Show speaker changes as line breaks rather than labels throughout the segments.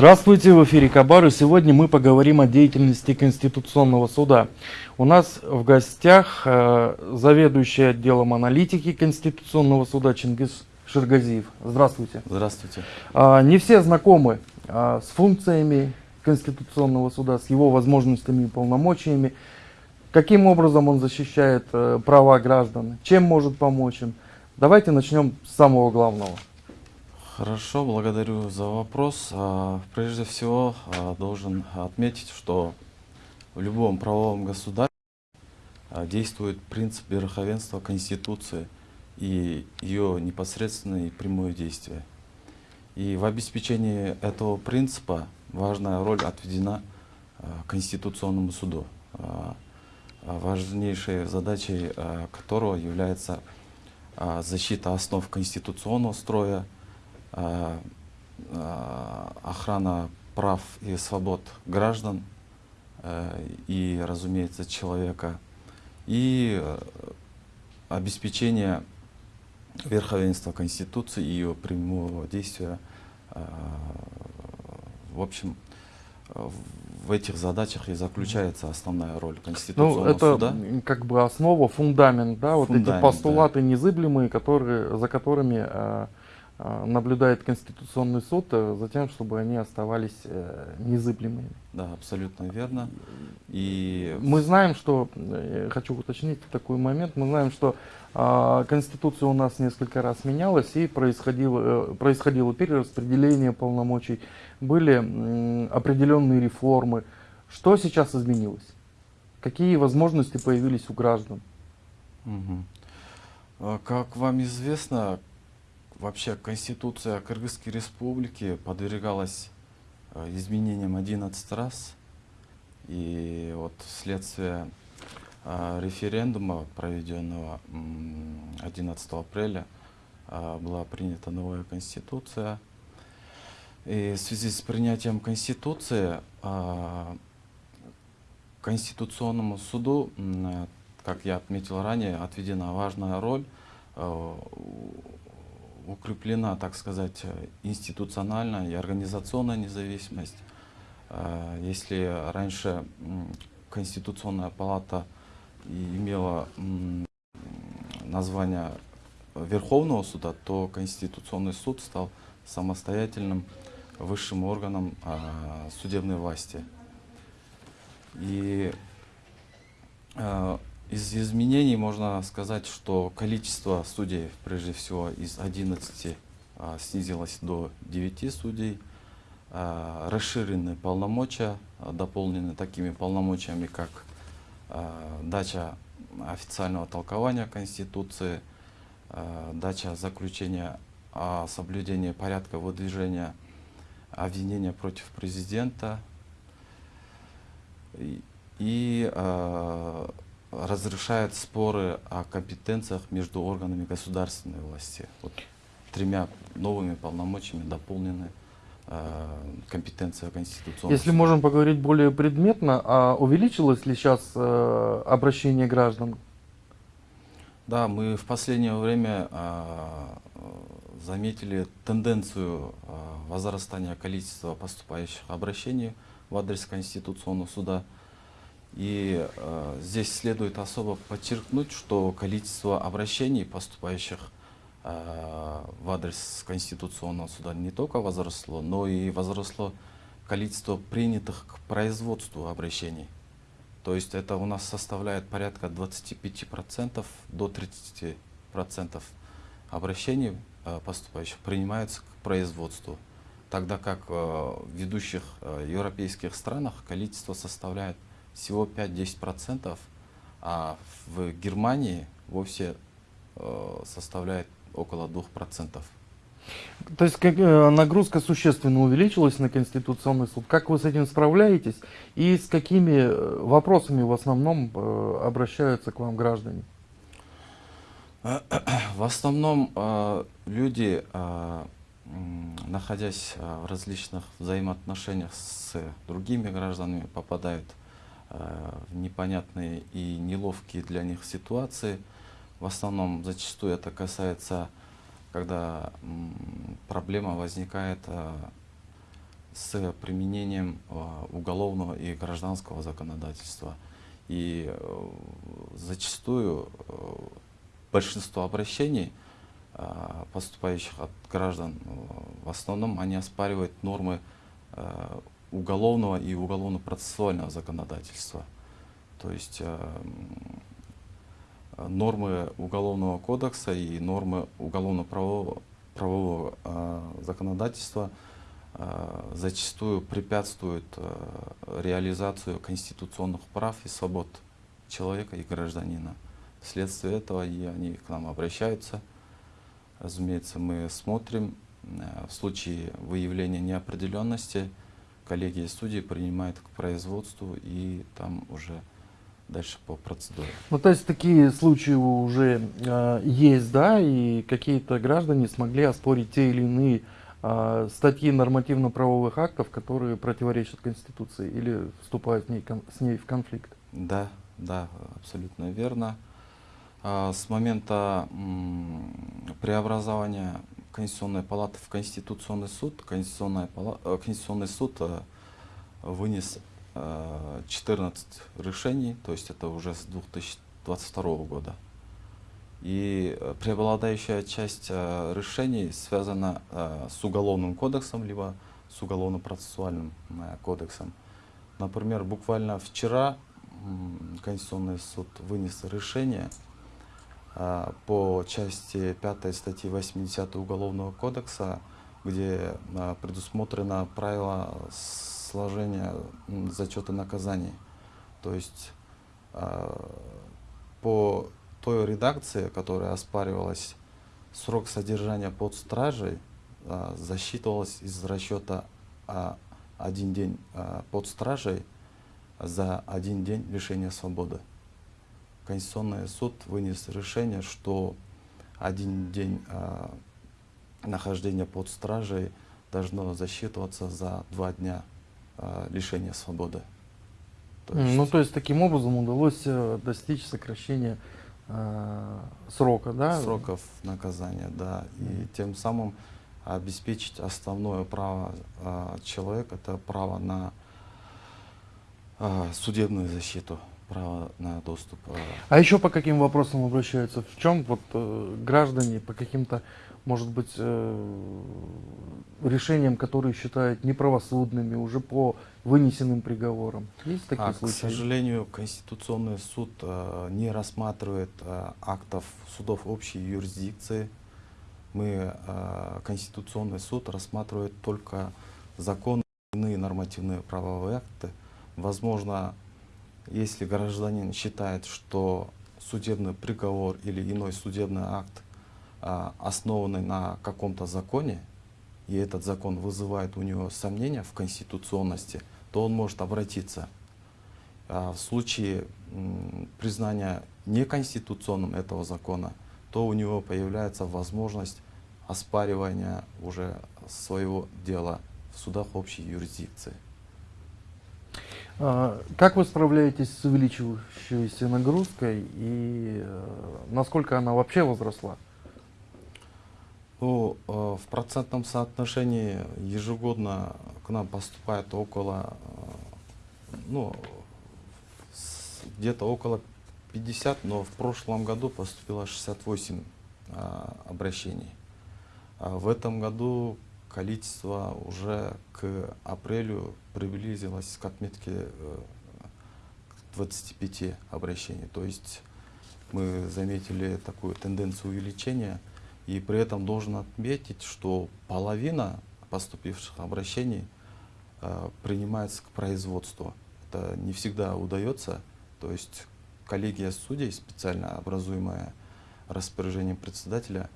Здравствуйте, в эфире Кабар, и сегодня мы поговорим о деятельности Конституционного суда. У нас в гостях э, заведующий отделом аналитики Конституционного суда Чингис Ширгазиев. Здравствуйте.
Здравствуйте.
А, не все знакомы а, с функциями Конституционного суда, с его возможностями и полномочиями. Каким образом он защищает э, права граждан, чем может помочь им. Давайте начнем с самого главного.
Хорошо, благодарю за вопрос. А, прежде всего, а, должен отметить, что в любом правовом государстве а, действует принцип верховенства Конституции и ее непосредственное и прямое действие. И в обеспечении этого принципа важная роль отведена Конституционному суду, важнейшей задачей которого является защита основ конституционного строя, охрана прав и свобод граждан э, и, разумеется, человека, и обеспечение верховенства Конституции и ее прямого действия. В общем, в этих задачах и заключается основная роль Конституционного
ну, это
суда.
как бы основа, фундамент, да, вот эти постулаты да. незыблемые, которые, за которыми наблюдает Конституционный суд э, за тем, чтобы они оставались э, незыблемыми.
Да, абсолютно верно. И...
Мы знаем, что, э, хочу уточнить такой момент, мы знаем, что а, Конституция у нас несколько раз менялась и происходило, происходило перераспределение полномочий, были определенные реформы. Что сейчас изменилось? Какие возможности появились у граждан?
Угу. Как вам известно, Вообще Конституция Кыргызской Республики подвергалась э, изменениям 11 раз. И вот вследствие э, референдума, проведенного 11 апреля, э, была принята новая Конституция. И в связи с принятием Конституции Конституционному суду, как я отметил ранее, отведена важная роль укреплена, так сказать, институциональная и организационная независимость. Э, если раньше Конституционная палата имела название Верховного суда, то Конституционный суд стал самостоятельным высшим органом э, судебной власти. И э, из изменений можно сказать, что количество судей, прежде всего, из 11 а, снизилось до 9 судей. А, расширены полномочия, а, дополнены такими полномочиями, как а, дача официального толкования Конституции, а, дача заключения о соблюдении порядка выдвижения обвинения против президента и, и а, разрешает споры о компетенциях между органами государственной власти. Вот тремя новыми полномочиями дополнены э, компетенция Конституционного
Если можем поговорить более предметно, а увеличилось ли сейчас э, обращение граждан?
Да, мы в последнее время э, заметили тенденцию возрастания количества поступающих обращений в адрес Конституционного суда. И э, здесь следует особо подчеркнуть, что количество обращений, поступающих э, в адрес Конституционного суда, не только возросло, но и возросло количество принятых к производству обращений. То есть это у нас составляет порядка 25% до 30% обращений э, поступающих принимаются к производству. Тогда как э, в ведущих э, европейских странах количество составляет всего 5-10%, а в Германии вовсе э, составляет около 2%.
То есть как, э, нагрузка существенно увеличилась на Конституционный суд. Как вы с этим справляетесь и с какими э, вопросами в основном обращаются к вам граждане?
В основном люди, находясь в различных взаимоотношениях с другими гражданами, попадают Э, непонятные и неловкие для них ситуации. В основном зачастую это касается, когда проблема возникает э, с применением уголовного и гражданского законодательства. И зачастую большинство обращений, поступающих от граждан, в основном они оспаривают нормы уголовного и уголовно-процессуального законодательства. То есть э, нормы Уголовного кодекса и нормы уголовно-правового правового, э, законодательства э, зачастую препятствуют реализацию конституционных прав и свобод человека и гражданина. Вследствие этого и они к нам обращаются. Разумеется, мы смотрим в случае выявления неопределенности, коллегия судей принимает к производству и там уже дальше по процедуре.
Ну, то есть такие случаи уже э, есть, да, и какие-то граждане смогли оспорить те или иные э, статьи нормативно-правовых актов, которые противоречат Конституции или вступают ней, с ней в конфликт.
Да, да, абсолютно верно. А, с момента преобразования Конституционной палаты в Конституционный суд, Конституционная палата, э, Конституционный суд э, вынес 14 э, решений, то есть это уже с 2022 года. И преобладающая часть решений связана с Уголовным кодексом, либо с Уголовно-процессуальным кодексом. Например, буквально вчера Конституционный суд вынес решение, по части 5 статьи 80 Уголовного кодекса, где а, предусмотрено правило сложения зачета наказаний. То есть а, по той редакции, которая оспаривалась, срок содержания под стражей засчитывалось из расчета один день под стражей за один день лишения свободы. Конституционный суд вынес решение, что один день э, нахождения под стражей должно засчитываться за два дня э, лишения свободы.
То есть, ну, то есть таким образом удалось э, достичь сокращения э, срока, да?
Сроков наказания, да. И mm тем самым обеспечить основное право э, человека, это право на э, судебную защиту право на доступ. Э,
а еще по каким вопросам обращаются? В чем вот э, граждане по каким-то, может быть, э, решениям, которые считают неправосудными, уже по вынесенным приговорам? Есть такие а, случаи?
К сожалению, Конституционный суд э, не рассматривает э, актов судов общей юрисдикции. Мы, э, Конституционный суд рассматривает только законы и нормативные правовые акты. Возможно, если гражданин считает, что судебный приговор или иной судебный акт а, основанный на каком-то законе, и этот закон вызывает у него сомнения в конституционности, то он может обратиться. А в случае признания неконституционным этого закона, то у него появляется возможность оспаривания уже своего дела в судах общей юрисдикции.
А, как вы справляетесь с увеличивающейся нагрузкой и э, насколько она вообще возросла?
Ну, э, в процентном соотношении ежегодно к нам поступает около, э, ну, где-то около 50, но в прошлом году поступило 68 обращений. А в этом году количество уже к апрелю приблизилось к отметке 25 э, обращений. То есть мы заметили такую тенденцию увеличения. И при этом должен отметить, что половина поступивших обращений э, принимается к производству. Это не всегда удается. То есть коллегия судей, специально образуемая распоряжением председателя,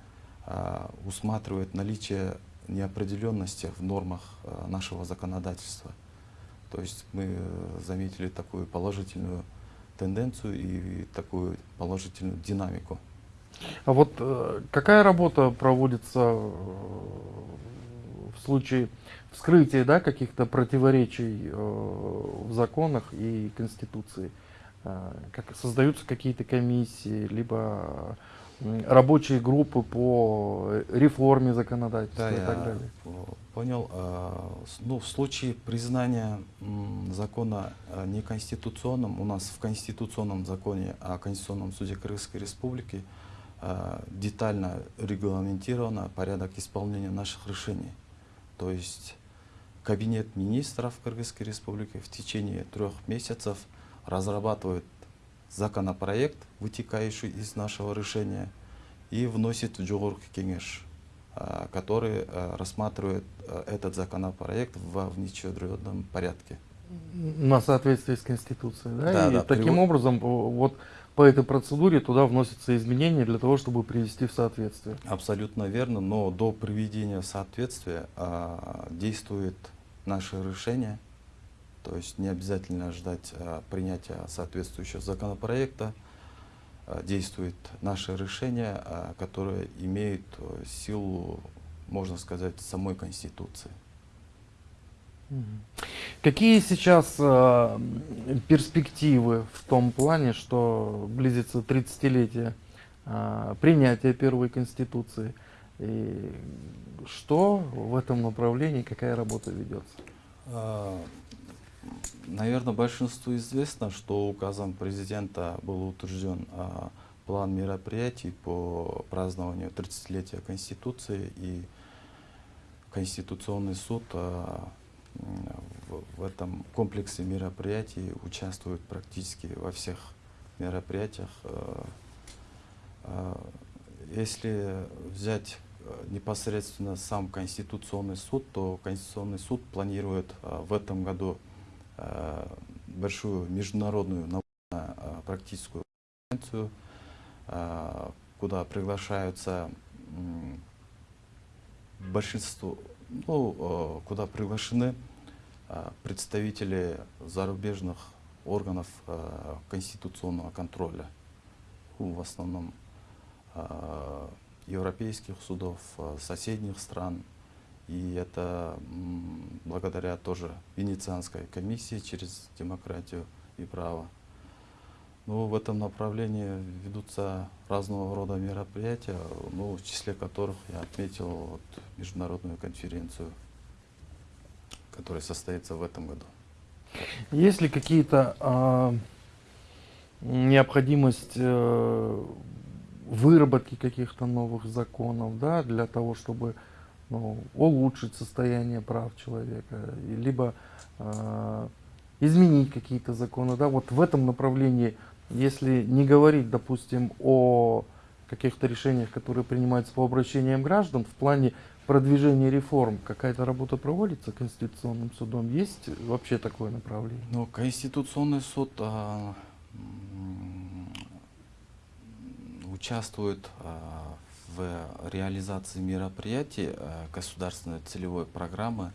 э, усматривает наличие неопределенности в нормах э, нашего законодательства. То есть мы э, заметили такую положительную тенденцию и такую положительную динамику.
А вот э, какая работа проводится в случае вскрытия да, каких-то противоречий в законах и Конституции? Как создаются какие-то комиссии, либо рабочие группы по реформе законодательства
Да,
и так далее.
понял. А, Ну, в случае признания закона а, неконституционным, у нас в Конституционном законе о Конституционном суде Кыргызской Республики а, детально регламентировано порядок исполнения наших решений. То есть Кабинет министров Кыргызской Республики в течение трех месяцев разрабатывает законопроект, вытекающий из нашего решения, и вносит в Джугурки Кенеш, а, который а, рассматривает а, этот законопроект во внеочередном порядке.
На соответствии с Конституцией, да?
Да,
и
да,
таким
привод-
образом, вот по этой процедуре туда вносятся изменения для того, чтобы привести в соответствие.
Абсолютно верно, но до приведения в соответствие а, действует наше решение, то есть не обязательно ждать а, принятия соответствующего законопроекта, А, действует наше решение, а, которое имеет э, силу, можно сказать, самой Конституции.
Какие сейчас э, перспективы в том плане, что близится 30-летие э, принятия первой Конституции? И что в этом направлении, какая работа ведется?
Наверное, большинству известно, что указом президента был утвержден а, план мероприятий по празднованию 30-летия Конституции и Конституционный суд а, в, этом комплексе мероприятий участвует практически во всех мероприятиях. А, Если взять непосредственно сам Конституционный суд, то Конституционный суд планирует в этом году большую международную научно-практическую конференцию, а, куда приглашаются большинство, ну, э, куда приглашены представители зарубежных органов конституционного контроля, в основном европейских судов, соседних стран. И это благодаря тоже Венецианской комиссии через демократию и право. Ну, в этом направлении ведутся разного рода мероприятия, ну, в числе которых я отметил вот международную конференцию, которая состоится в этом году.
Есть ли какие-то а, необходимость э, выработки каких-то новых законов, да, для того, чтобы ну, улучшить состояние прав человека, либо а, изменить какие-то законы, да, вот в этом направлении, если не говорить, допустим, о каких-то решениях, которые принимаются по обращениям граждан, в плане продвижения реформ, какая-то работа проводится Конституционным судом, есть вообще такое направление?
Ну, Конституционный суд а, участвует а, в реализации мероприятий а, государственной целевой программы,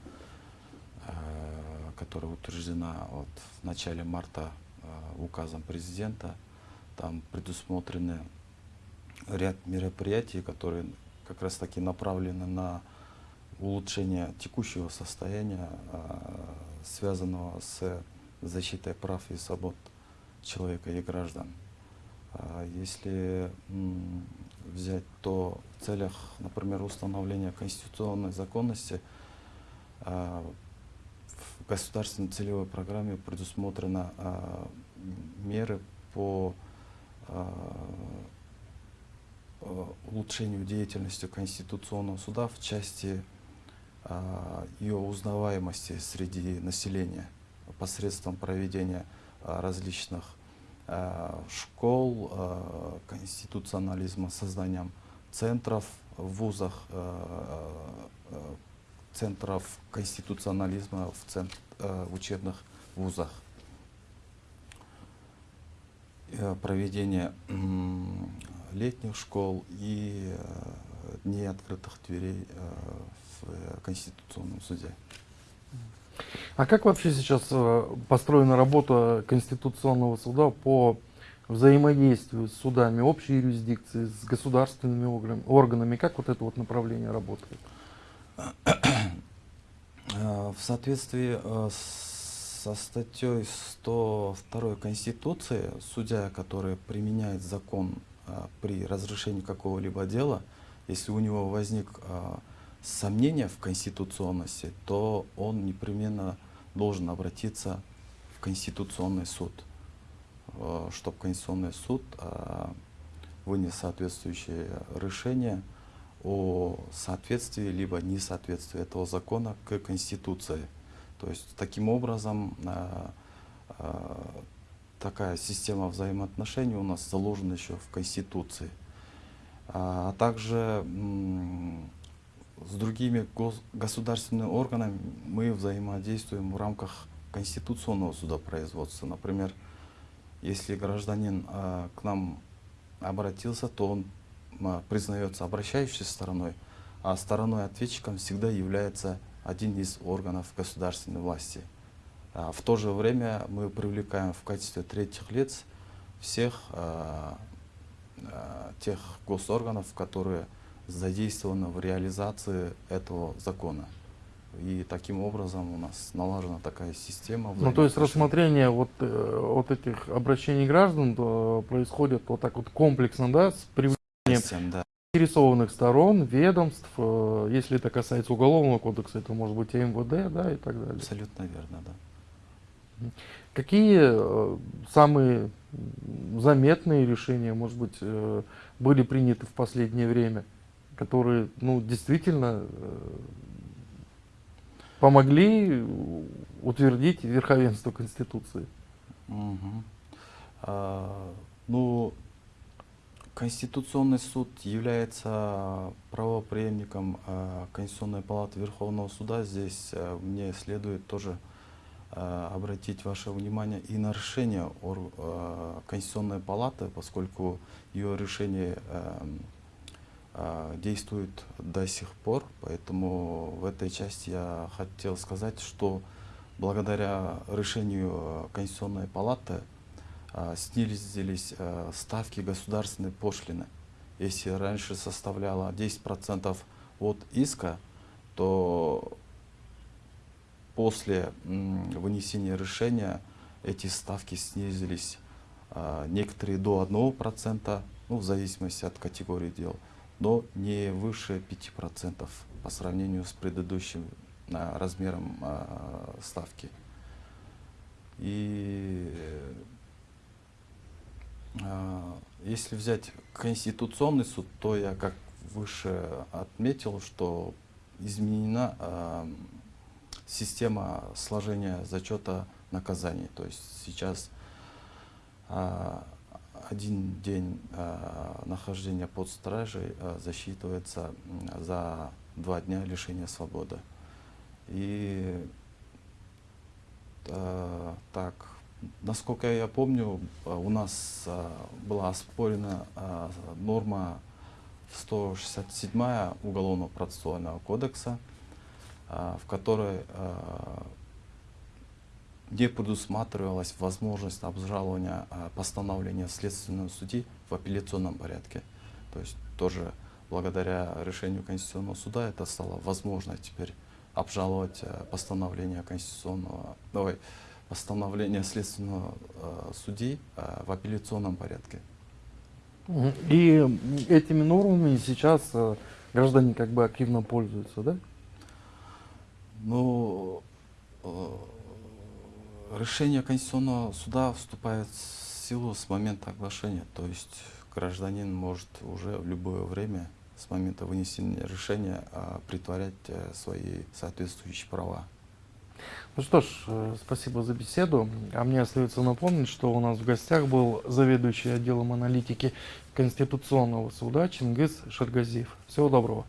а, которая утверждена вот в начале марта а, указом президента. Там предусмотрены ряд мероприятий, которые как раз таки направлены на улучшение текущего состояния, связанного с защитой прав и свобод человека и граждан. А Если взять то в целях, например, установления конституционной законности, а, в государственной целевой программе предусмотрено а, меры по а, улучшению деятельности Конституционного суда в части ее узнаваемости среди населения посредством проведения различных школ а, конституционализма, созданием центров в вузах, а, центров конституционализма в, цен- а, в учебных вузах. Э, проведение летних школ и э, дней открытых дверей э, в э, Конституционном суде.
А как вообще сейчас э, построена работа Конституционного суда по взаимодействию с судами общей юрисдикции, с государственными орган- органами? Как вот это вот направление работает?
Э, В соответствии э, со статьей 102 Конституции, судья, который применяет закон при разрешении какого-либо дела, если у него возник сомнение в конституционности, то он непременно должен обратиться в Конституционный суд, а, чтобы Конституционный суд а, вынес соответствующее решение о соответствии либо несоответствии этого закона к Конституции. То есть таким образом а, такая система взаимоотношений у нас заложена еще в Конституции. А также с другими государственными органами мы взаимодействуем в рамках конституционного судопроизводства. Например, если гражданин к нам обратился, то он признается обращающей стороной, а стороной ответчиком всегда является один из органов государственной власти. А в то же время мы привлекаем в качестве третьих лиц всех а, тех госорганов, которые задействованы в реализации этого закона. И таким образом у нас налажена такая система.
Ну, то есть рассмотрение вот, э, вот этих обращений граждан то происходит вот так вот комплексно, да, с привлечением да. заинтересованных сторон, ведомств. Э, если это касается Уголовного кодекса, это может быть и МВД, да, и так далее.
Абсолютно верно, да.
Какие э, самые заметные решения, может быть, э, были приняты в последнее время, которые ну, действительно э, помогли утвердить верховенство Конституции?
Угу. А, ну, Конституционный суд является правопреемником а, Конституционной палаты Верховного суда. Здесь а, мне следует тоже Э, обратить ваше внимание и на решение Конституционной палаты, поскольку ее решение э, действует до сих пор. Поэтому в этой части я хотел сказать, что благодаря решению Конституционной палаты снизились ставки государственной пошлины. Если раньше составляла 10% от иска, то после вынесения решения эти ставки снизились, а, некоторые до 1%, ну, в зависимости от категории дел, но не выше 5% по сравнению с предыдущим а, размером а, ставки. И если взять Конституционный суд, то я, как выше отметил, что изменена система сложения зачета наказаний. То есть сейчас а, один день а, нахождения под стражей а, засчитывается за два дня лишения свободы. И а, так, насколько я помню, у нас а, была оспорена а, норма 167 Уголовного процессуального кодекса, а, в которой а, не предусматривалась возможность обжалования а, постановления следственного судьи в апелляционном порядке. То есть тоже благодаря решению Конституционного суда это стало возможно теперь обжаловать постановление Конституционного, давай, постановление следственного судьи в апелляционном порядке.
И этими нормами сейчас граждане как бы активно пользуются, да?
Но э, решение Конституционного суда вступает в силу с момента оглашения. То есть гражданин может уже в любое время с момента вынесения решения э, притворять э, свои соответствующие права.
Ну что ж, спасибо за беседу. А мне остается напомнить, что у нас в гостях был заведующий отделом аналитики Конституционного суда Чингис Шаргазиев. Всего доброго.